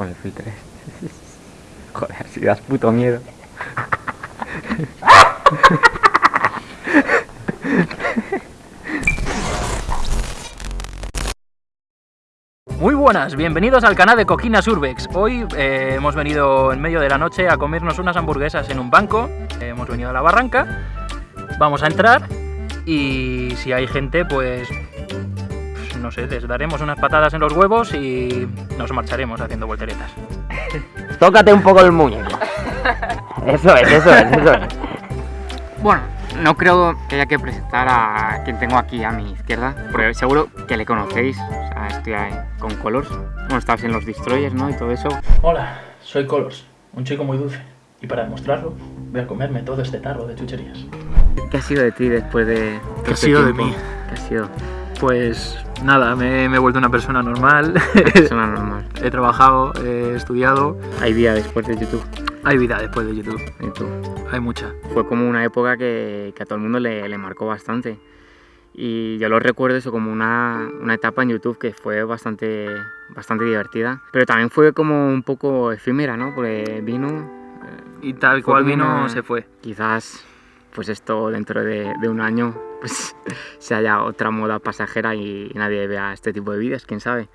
con el filtro. Joder, si das puto miedo. Muy buenas, bienvenidos al canal de Coquinas Urbex. Hoy eh, hemos venido en medio de la noche a comernos unas hamburguesas en un banco. Eh, hemos venido a la barranca. Vamos a entrar y si hay gente, pues, pues no sé, les daremos unas patadas en los huevos y nos marcharemos haciendo volteretas. Tócate un poco el muñeco. Eso es, eso es, eso es. Bueno, no creo que haya que presentar a quien tengo aquí a mi izquierda, porque seguro que le conocéis. O sea, estoy ahí con Colors. Bueno, estabas en los Destroyers, ¿no? Y todo eso. Hola, soy Colors, un chico muy dulce. Y para demostrarlo, voy a comerme todo este tarro de chucherías. ¿Qué ha sido de ti después de ¿Qué ha este sido de tiempo? mí? ¿Qué ha sido? Pues nada, me, me he vuelto una persona normal. Persona normal. he trabajado, he estudiado. Hay vida después de YouTube. Hay vida después de YouTube, YouTube. hay mucha. Fue como una época que, que a todo el mundo le, le marcó bastante. Y yo lo recuerdo eso como una, una etapa en YouTube que fue bastante, bastante divertida. Pero también fue como un poco efímera, ¿no? Porque vino, eh, Y tal cual vino, una- se fue. quizás pues esto dentro de, de un año pues se haya otra moda pasajera y nadie vea este tipo de vídeos, quién sabe.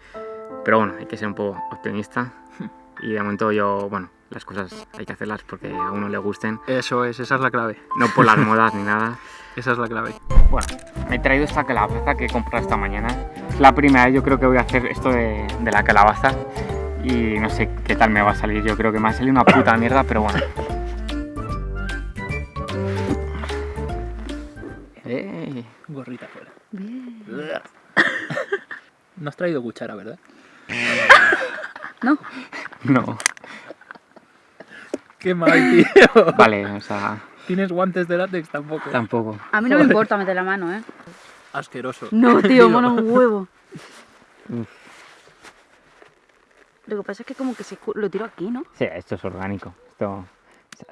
Pero bueno, hay que ser un poco optimista y de momento yo, bueno, las cosas hay que hacerlas porque a uno le gusten, Eso es, esa es la clave. no por las modas ni nada. Esa es la clave. Bueno, me he traído esta calabaza que he comprado esta mañana. Es la primera vez yo creo que voy a hacer esto de, de la calabaza y no sé qué tal me va a salir. Yo creo que me ha salido una puta mierda, pero bueno. ¡Ey! Gorrita fuera. No has traído cuchara, ¿verdad? No. Qué mal, tío. Vale, o sea, ¿Tienes guantes de látex tampoco? tampoco. A mí no me Joder. importa meter la mano, ¿eh? Asqueroso. No, tío, mono un huevo. Uf. Lo que pasa es que como que se lo tiro aquí, ¿no? Sí, esto es orgánico. Esto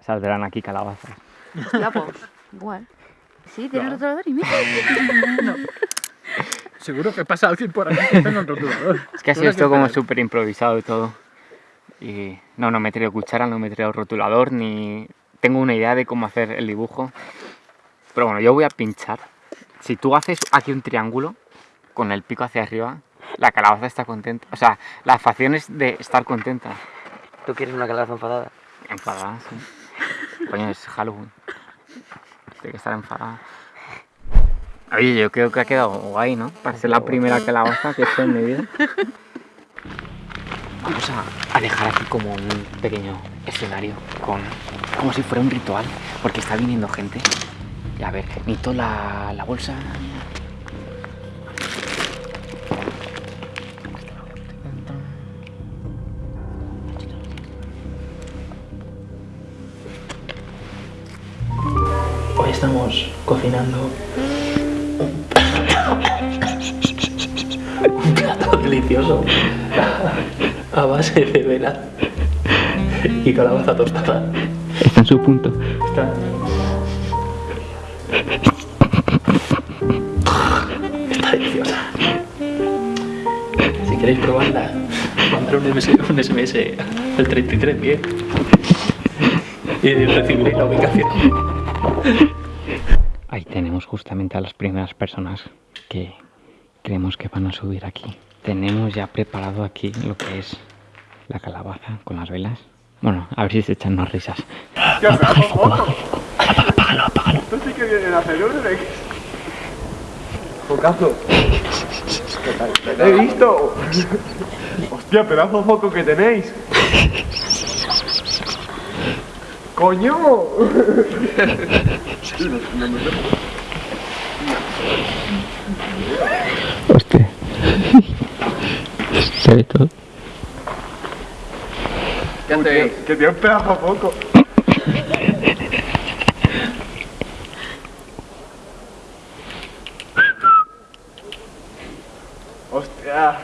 saldrán aquí calabazas. Hostia, pues, igual. Sí, tiene No. rotulador y mira. Seguro que pasa alguien por aquí que tenga un rotulador. Es que ha sido esto como súper improvisado y todo. Y no, no me he traído cuchara, no me he traído rotulador, ni tengo una idea de cómo hacer el dibujo. Pero bueno, yo voy a pinchar. Si tú haces aquí un triángulo con el pico hacia arriba, la calabaza está contenta. O sea, la facción es de estar contenta. ¿Tú quieres una calabaza enfadada? Enfadada, sí. Coño, es Halloween. Tiene que estar enfadada. Oye, yo creo que ha quedado guay, ¿no? Para ser la primera calabaza que he hecho en mi vida. Vamos a, a dejar aquí como un pequeño escenario con como si fuera un ritual, porque está viniendo gente. Y a ver, necesito la, la bolsa. Estamos cocinando un plato delicioso a base de vela y calabaza tostada. Está en su punto. Está. Está deliciosa. Si queréis probarla, mandar un, MS, un SMS al 33 bien. Y recibiréis la ubicación. Tenemos justamente a las primeras personas que creemos que van a subir aquí. Tenemos ya preparado aquí lo que es la calabaza con las velas. Bueno, a ver si se echan unas risas. Esto sí que viene a hacer orden. Focazo. ¡Te he visto! ¡Hostia, pedazo de foco que tenéis! ¡Coño! Hostia. Se ve todo. Que, que tiene un pedazo de foco. ¡Hostia!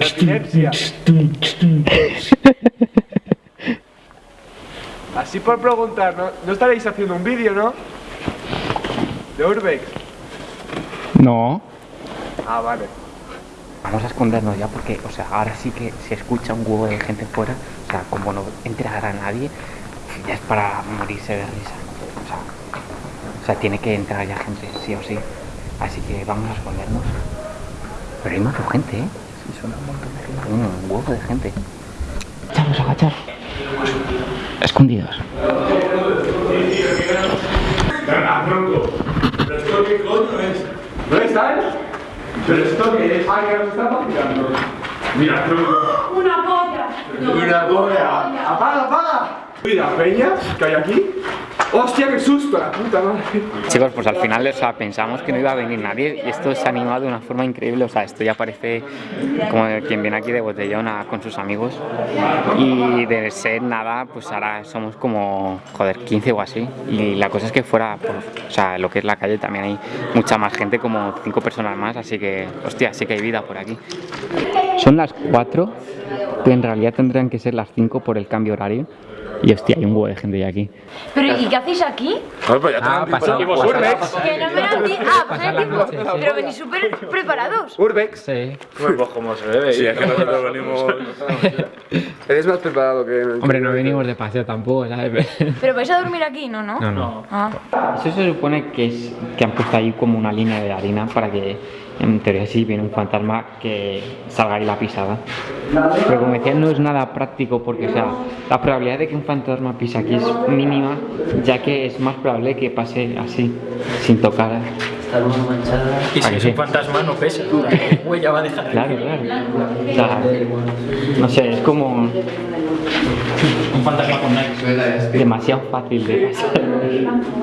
La epilepsia. Así por preguntar, ¿no, ¿no estaréis haciendo un vídeo, no? De Urbex. No. Ah, vale. Vamos a escondernos ya porque, o sea, ahora sí que se escucha un huevo de gente fuera, o sea, como no entrará nadie, ya es para morirse de risa. O sea, o sea, tiene que entrar ya gente, sí o sí. Así que vamos a escondernos. Pero hay más gente, ¿eh? Sí, son un montón de gente. Un huevo de gente. Agachar, agachar. Escondidos. Venga, tronco. ¿Pero esto qué coño es? ¿Dónde están? ¿Pero esto qué es? Ah, que nos está vacilando. Mira, tronco. Una polla. Una polla. ¡Apaga, apaga! Mira, peñas que hay aquí. ¡Hostia, qué susto! Chicos, pues al final o sea, pensamos que no iba a venir nadie y esto se ha animado de una forma increíble. O sea, esto ya parece como quien viene aquí de botellón a- con sus amigos. Y de ser nada, pues ahora somos como, joder, 15 o así. Y la cosa es que fuera, pues, o sea, lo que es la calle también hay mucha más gente, como 5 personas más. Así que, hostia, sí que hay vida por aquí. Son las 4, que en realidad tendrían que ser las 5 por el cambio horario. Y hostia, hay un huevo de gente ya aquí. Pero ¿y qué hacéis aquí? Ah, pasó. Que no me dan ti- Ah, pasar el tiempo. Pero venís súper preparados. Urbex. Sí. Pues como se debe. Sí, es que nosotros venimos. Eres más preparado que... Hombre, no venimos de paseo tampoco, ¿sabes? Pero vais a dormir aquí, ¿no? No. No, no. Ah. Eso se supone que es que han puesto ahí como una línea de harina para que en teoría si viene un fantasma que salga ahí la pisada. Pero como decía, no es nada práctico porque o sea, la probabilidad de que un fantasma pise aquí es mínima, ya que es más probable que pase así, sin tocar. Está muy manchada. Y ¿A si es sí? un fantasma no pesa. ¿Qué huella va a dejar? Claro, claro. O sea, no sé, es como Un fantasma con Nike. demasiado fácil de pasar.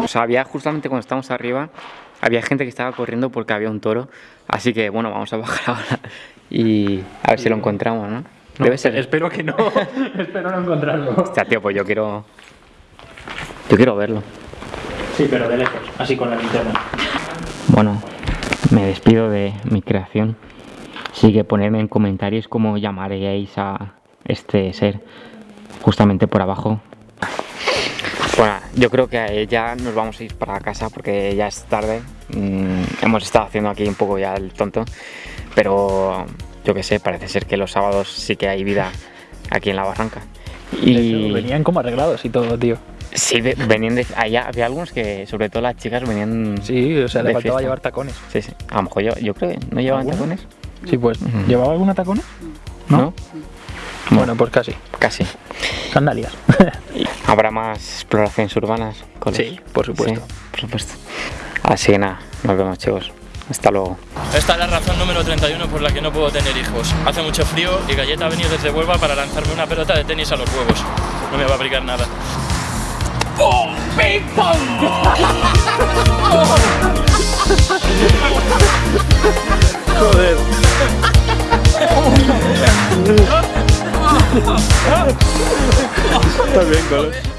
O sea, había justamente cuando estábamos arriba, había gente que estaba corriendo porque había un toro. Así que bueno, vamos a bajar ahora y a ver si lo encontramos, ¿no? Debe ser. Espero que no. Espero no encontrarlo. Hostia, tío, pues yo quiero. Yo quiero verlo. Sí, pero de lejos. Así con la linterna. Bueno, me despido de mi creación. Así que ponedme en comentarios cómo llamaríais a este ser. Justamente por abajo. Yo creo que ya nos vamos a ir para casa porque ya es tarde. Mm, hemos estado haciendo aquí un poco ya el tonto. Pero yo qué sé, parece ser que los sábados sí que hay vida aquí en la barranca. Y Venían como arreglados y todo, tío. sí, ve- venían de allá. Había algunos que, sobre todo las chicas, venían. Sí, o sea, le faltaba fiesta. llevar tacones. Sí, sí. A lo mejor yo, yo creo que no llevaban tacones. Sí, pues. ¿Llevaba alguna tacones? ¿No? Bueno, pues casi. Casi. Sandalias. Habrá más exploraciones urbanas con Sí, por supuesto. Sí, por supuesto. Así que nada, nos vemos chicos. Hasta luego. Esta es la razón número 31 por la que no puedo tener hijos. Hace mucho frío y Galleta ha venido desde Huelva para lanzarme una pelota de tenis a los huevos. No me va a aplicar nada. Está bien, Colo.